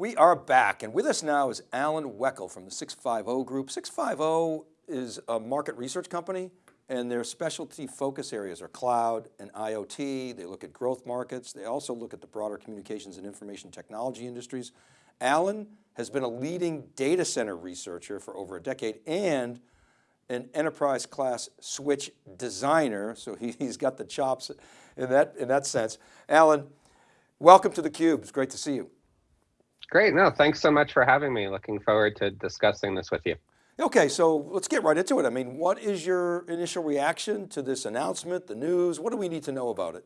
We are back and with us now is Alan Weckel from the 650 Group. 650 is a market research company and their specialty focus areas are cloud and IoT. They look at growth markets. They also look at the broader communications and information technology industries. Alan has been a leading data center researcher for over a decade and an enterprise class switch designer. So he, has got the chops in that, in that sense. Alan, welcome to theCUBE. It's great to see you. Great, no, thanks so much for having me. Looking forward to discussing this with you. Okay, so let's get right into it. I mean, what is your initial reaction to this announcement, the news? What do we need to know about it?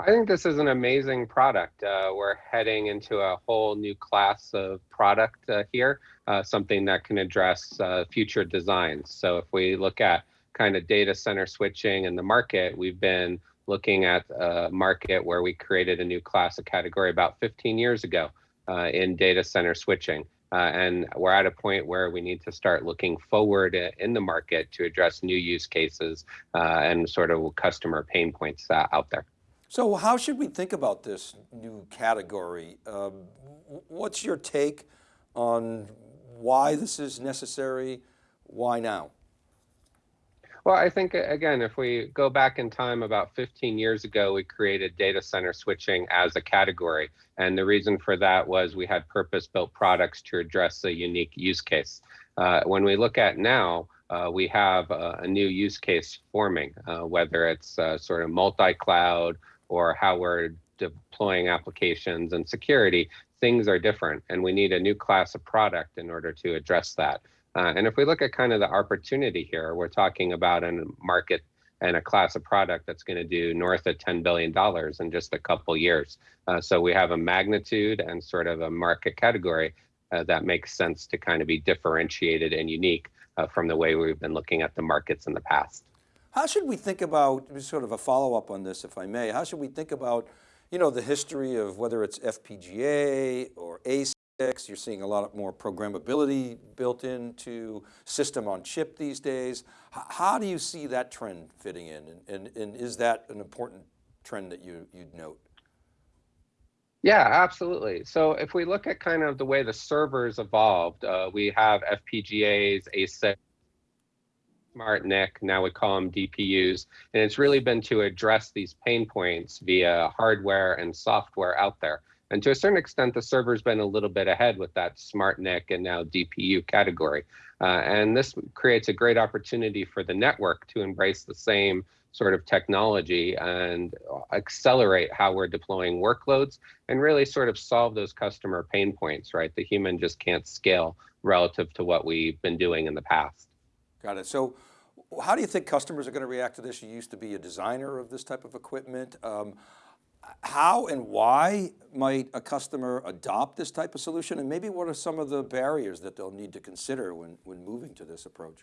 I think this is an amazing product. Uh, we're heading into a whole new class of product uh, here, uh, something that can address uh, future designs. So if we look at kind of data center switching in the market, we've been looking at a market where we created a new class of category about 15 years ago uh, in data center switching. Uh, and we're at a point where we need to start looking forward in the market to address new use cases uh, and sort of customer pain points uh, out there. So how should we think about this new category? Um, what's your take on why this is necessary? Why now? Well, I think, again, if we go back in time about 15 years ago, we created data center switching as a category. And the reason for that was we had purpose built products to address a unique use case. Uh, when we look at now, uh, we have a, a, new use case forming, uh, whether it's uh, sort of multi cloud or how we're deploying applications and security, things are different. And we need a new class of product in order to address that. Uh, and if we look at kind of the opportunity here, we're talking about a market and a class of product that's going to do north of $10 billion in just a couple years. Uh, so we have a magnitude and sort of a market category uh, that makes sense to kind of be differentiated and unique uh, from the way we've been looking at the markets in the past. How should we think about, sort of a follow up on this, if I may, how should we think about, you know, the history of whether it's FPGA or ASIC you're seeing a lot more programmability built into system on chip these days. How do you see that trend fitting in? And, and, and is that an important trend that you, you'd note? Yeah, absolutely. So if we look at kind of the way the servers evolved, uh, we have FPGAs, ASIC, SmartNIC, now we call them DPUs, and it's really been to address these pain points via hardware and software out there. And to a certain extent, the server's been a little bit ahead with that SmartNIC and now DPU category. Uh, and this creates a great opportunity for the network to embrace the same sort of technology and accelerate how we're deploying workloads and really sort of solve those customer pain points, right? The human just can't scale relative to what we've been doing in the past. Got it. So how do you think customers are going to react to this? You used to be a designer of this type of equipment. Um, how and why might a customer adopt this type of solution? And maybe what are some of the barriers that they'll need to consider when, when moving to this approach?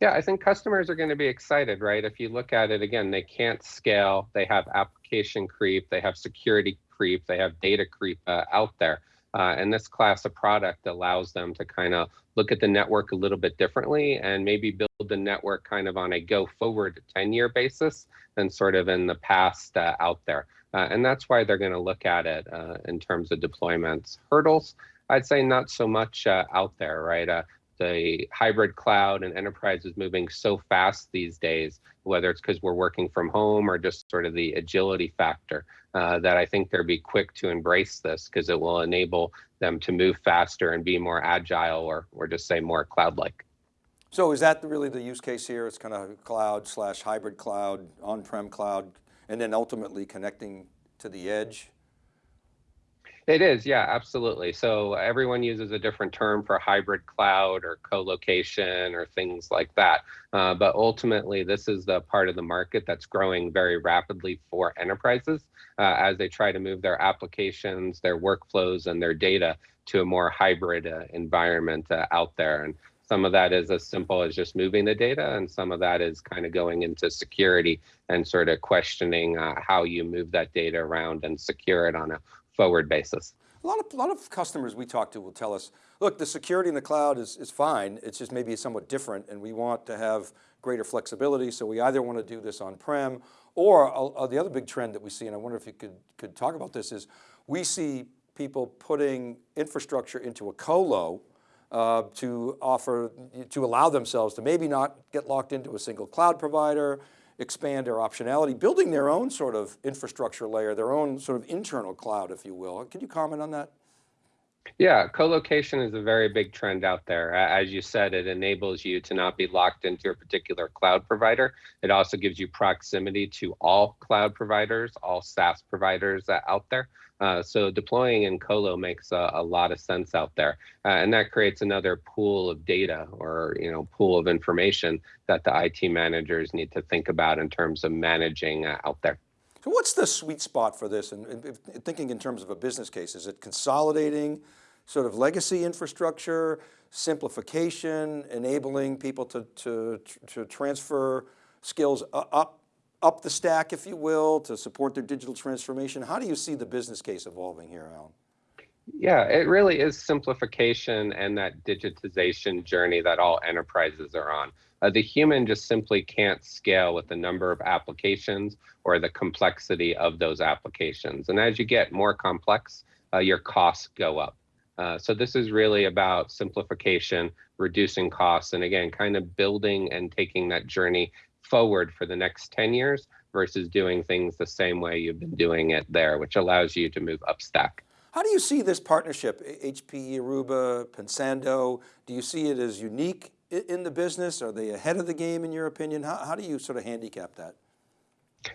Yeah, I think customers are going to be excited, right? If you look at it again, they can't scale. They have application creep, they have security creep, they have data creep uh, out there. Uh, and this class of product allows them to kind of look at the network a little bit differently and maybe build the network kind of on a go forward 10 year basis than sort of in the past uh, out there. Uh, and that's why they're going to look at it uh, in terms of deployments. Hurdles, I'd say not so much uh, out there, right? The hybrid cloud and enterprise is moving so fast these days, whether it's because we're working from home or just sort of the agility factor, uh, that I think they'll be quick to embrace this because it will enable them to move faster and be more agile or, or just say more cloud-like. So is that really the use case here? It's kind of cloud slash hybrid cloud, on-prem cloud, and then ultimately connecting to the edge? It is, yeah, absolutely. So everyone uses a different term for hybrid cloud or co-location or things like that. Uh, but ultimately, this is the part of the market that's growing very rapidly for enterprises uh, as they try to move their applications, their workflows, and their data to a more hybrid uh, environment uh, out there. And some of that is as simple as just moving the data, and some of that is kind of going into security and sort of questioning uh, how you move that data around and secure it on a forward basis. A lot of, a lot of customers we talk to will tell us, look, the security in the cloud is, is fine. It's just maybe somewhat different and we want to have greater flexibility. So we either want to do this on-prem or uh, the other big trend that we see, and I wonder if you could, could talk about this is we see people putting infrastructure into a colo uh, to offer, to allow themselves to maybe not get locked into a single cloud provider, expand their optionality, building their own sort of infrastructure layer, their own sort of internal cloud, if you will. Can you comment on that? Yeah, co-location is a very big trend out there. As you said, it enables you to not be locked into a particular cloud provider. It also gives you proximity to all cloud providers, all SaaS providers out there. Uh, so deploying in colo makes a, a, lot of sense out there, uh, and that creates another pool of data or you know pool of information that the IT managers need to think about in terms of managing uh, out there. What's the sweet spot for this? And, and thinking in terms of a business case, is it consolidating sort of legacy infrastructure, simplification, enabling people to, to, to transfer skills up, up the stack, if you will, to support their digital transformation? How do you see the business case evolving here, Alan? Yeah, it really is simplification and that digitization journey that all enterprises are on. Uh, the human just simply can't scale with the number of applications or the complexity of those applications. And as you get more complex, uh, your costs go up. Uh, so this is really about simplification, reducing costs, and again, kind of building and taking that journey forward for the next 10 years versus doing things the same way you've been doing it there, which allows you to move up stack. How do you see this partnership, HPE Aruba, Pensando? Do you see it as unique in the business? Are they ahead of the game in your opinion? How, how do you sort of handicap that?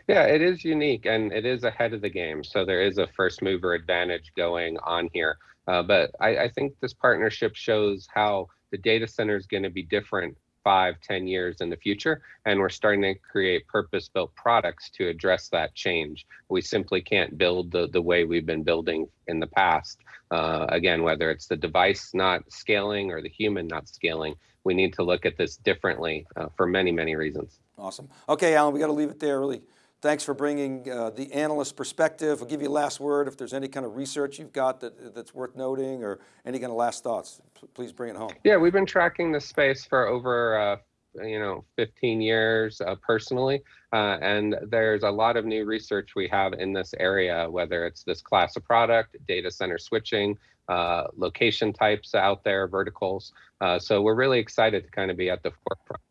Yeah, it is unique and it is ahead of the game. So there is a first mover advantage going on here. Uh, but I, I think this partnership shows how the data center is going to be different five, ten years in the future. And we're starting to create purpose-built products to address that change. We simply can't build the, the way we've been building in the past. Uh, again, whether it's the device not scaling or the human not scaling, we need to look at this differently uh, for many, many reasons. Awesome. Okay, Alan, we got to leave it there. Really, thanks for bringing uh, the analyst perspective. I'll give you a last word. If there's any kind of research you've got that, that's worth noting or any kind of last thoughts, please bring it home. Yeah, we've been tracking this space for over uh, you know 15 years uh, personally uh, and there's a lot of new research we have in this area whether it's this class of product data center switching uh, location types out there verticals uh, so we're really excited to kind of be at the forefront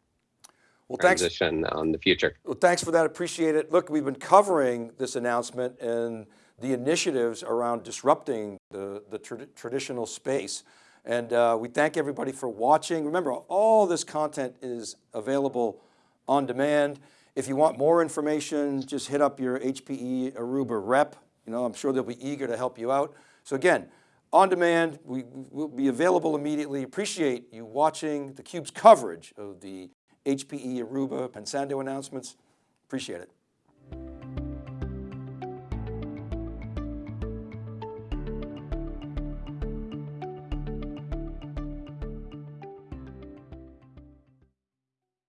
well, transition thanks. on the future well thanks for that appreciate it look we've been covering this announcement and the initiatives around disrupting the the tra traditional space and uh, we thank everybody for watching. Remember, all this content is available on demand. If you want more information, just hit up your HPE Aruba rep. You know, I'm sure they'll be eager to help you out. So again, on demand, we will be available immediately. Appreciate you watching theCUBE's coverage of the HPE Aruba Pensando announcements. Appreciate it.